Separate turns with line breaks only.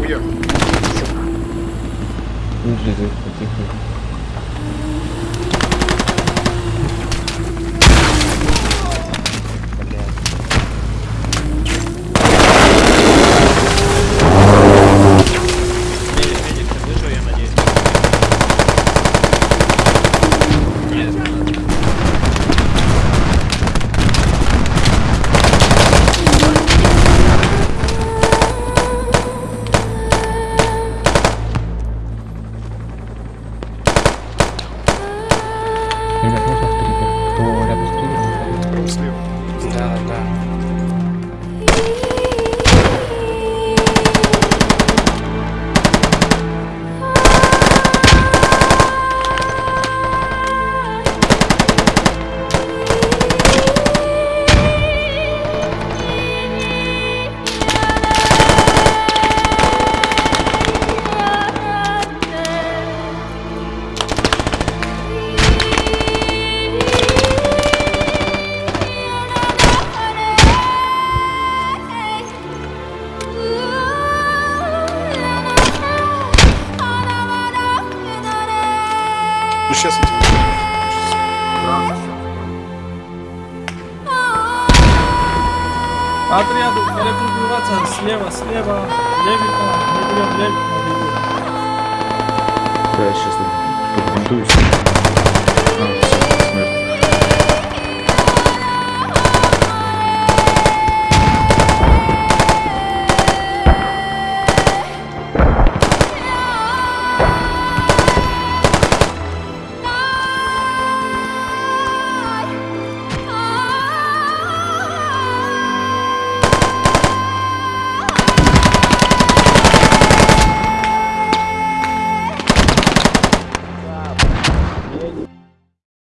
Oui, hein. Je les
ai, 再
说说
Ну сейчас я тебе
Отряду перегруппироваться слева, слева, левика, не берем левик, не берем.
Да, я сейчас подбинтуюсь.